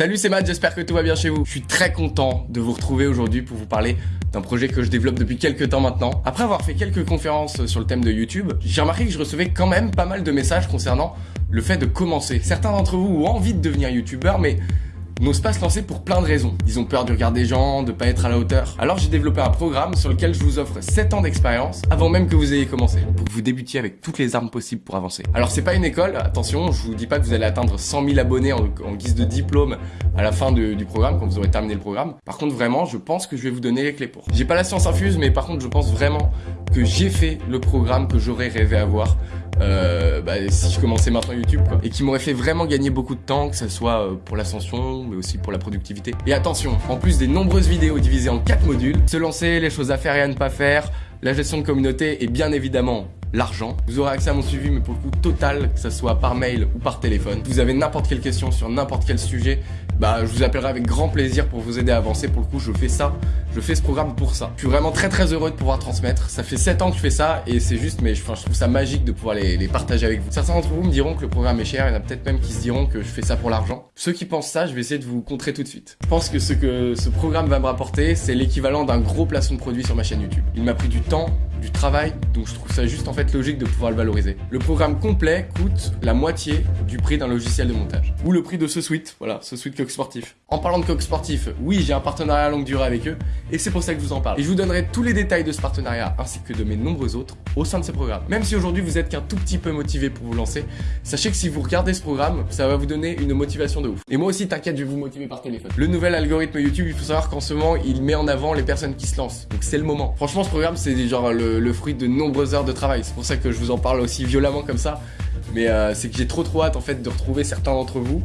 Salut c'est Matt, j'espère que tout va bien chez vous. Je suis très content de vous retrouver aujourd'hui pour vous parler d'un projet que je développe depuis quelques temps maintenant. Après avoir fait quelques conférences sur le thème de YouTube, j'ai remarqué que je recevais quand même pas mal de messages concernant le fait de commencer. Certains d'entre vous ont envie de devenir youtubeur mais n'osent pas se lancer pour plein de raisons. Ils ont peur du regard des gens, de pas être à la hauteur. Alors j'ai développé un programme sur lequel je vous offre 7 ans d'expérience avant même que vous ayez commencé, pour que vous débutiez avec toutes les armes possibles pour avancer. Alors c'est pas une école, attention, je vous dis pas que vous allez atteindre 100 000 abonnés en, guise de diplôme à la fin du programme, quand vous aurez terminé le programme. Par contre vraiment, je pense que je vais vous donner les clés pour. J'ai pas la science infuse, mais par contre je pense vraiment que j'ai fait le programme que j'aurais rêvé avoir euh, bah, si je commençais maintenant YouTube. Et qui m'aurait fait vraiment gagner beaucoup de temps, que ce soit euh, pour l'ascension, mais aussi pour la productivité. Et attention, en plus des nombreuses vidéos divisées en 4 modules, se lancer, les choses à faire et à ne pas faire, la gestion de communauté et bien évidemment l'argent. Vous aurez accès à mon suivi, mais pour le coup total, que ce soit par mail ou par téléphone. vous avez n'importe quelle question sur n'importe quel sujet, bah je vous appellerai avec grand plaisir pour vous aider à avancer. Pour le coup, je fais ça, je fais ce programme pour ça. Je suis vraiment très très heureux de pouvoir transmettre. Ça fait 7 ans que je fais ça et c'est juste, mais je, je trouve ça magique de pouvoir les, les partager avec vous. Certains d'entre vous me diront que le programme est cher, il y en a peut-être même qui se diront que je fais ça pour l'argent. Ceux qui pensent ça, je vais essayer de vous contrer tout de suite. Je pense que ce que ce programme va me rapporter, c'est l'équivalent d'un gros placement de produit sur ma chaîne YouTube. Il m'a pris du temps, du travail, donc je trouve ça juste en fait logique de pouvoir le valoriser. Le programme complet coûte la moitié du prix d'un logiciel de montage. Ou le prix de ce suite, voilà, ce suite Coq Sportif. En parlant de Coq Sportif, oui, j'ai un partenariat à longue durée avec eux, et c'est pour ça que je vous en parle. Et je vous donnerai tous les détails de ce partenariat, ainsi que de mes nombreux autres, au sein de ce programme. Même si aujourd'hui vous êtes qu'un tout petit peu motivé pour vous lancer, sachez que si vous regardez ce programme, ça va vous donner une motivation de ouf. Et moi aussi, t'inquiète, je vais vous motiver par téléphone. Le nouvel algorithme YouTube, il faut savoir qu'en ce moment, il met en avant les personnes qui se lancent. Donc c'est le moment. Franchement, ce programme, c'est genre le, le fruit de nombreux heures de travail. C'est pour ça que je vous en parle aussi violemment comme ça. Mais euh, c'est que j'ai trop trop hâte en fait de retrouver certains d'entre vous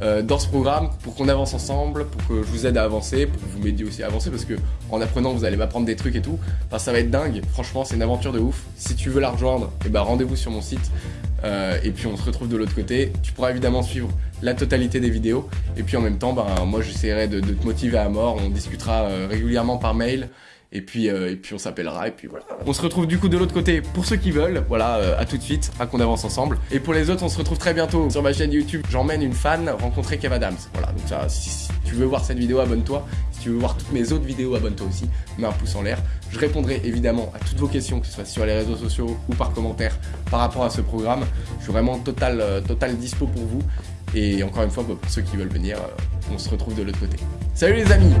euh, dans ce programme pour qu'on avance ensemble, pour que je vous aide à avancer, pour que vous m'aidiez aussi à avancer parce que en apprenant vous allez m'apprendre des trucs et tout. Enfin ça va être dingue. Franchement c'est une aventure de ouf. Si tu veux la rejoindre, eh ben rendez-vous sur mon site. Euh, et puis on se retrouve de l'autre côté. Tu pourras évidemment suivre la totalité des vidéos. Et puis en même temps, ben, moi j'essaierai de, de, te motiver à mort. On discutera régulièrement par mail. Et puis, euh, et puis on s'appellera et puis voilà. On se retrouve du coup de l'autre côté pour ceux qui veulent. Voilà, euh, à tout de suite, à qu'on avance ensemble. Et pour les autres, on se retrouve très bientôt sur ma chaîne YouTube. J'emmène une fan rencontrer Kev Adams. Voilà, donc ça, si, tu veux voir cette vidéo, abonne-toi. Si tu veux voir toutes mes autres vidéos, abonne-toi aussi. Mets un pouce en l'air. Je répondrai évidemment à toutes vos questions, que ce soit sur les réseaux sociaux ou par commentaire par rapport à ce programme. Je suis vraiment total, euh, total dispo pour vous. Et encore une fois, pour ceux qui veulent venir, on se retrouve de l'autre côté. Salut les amis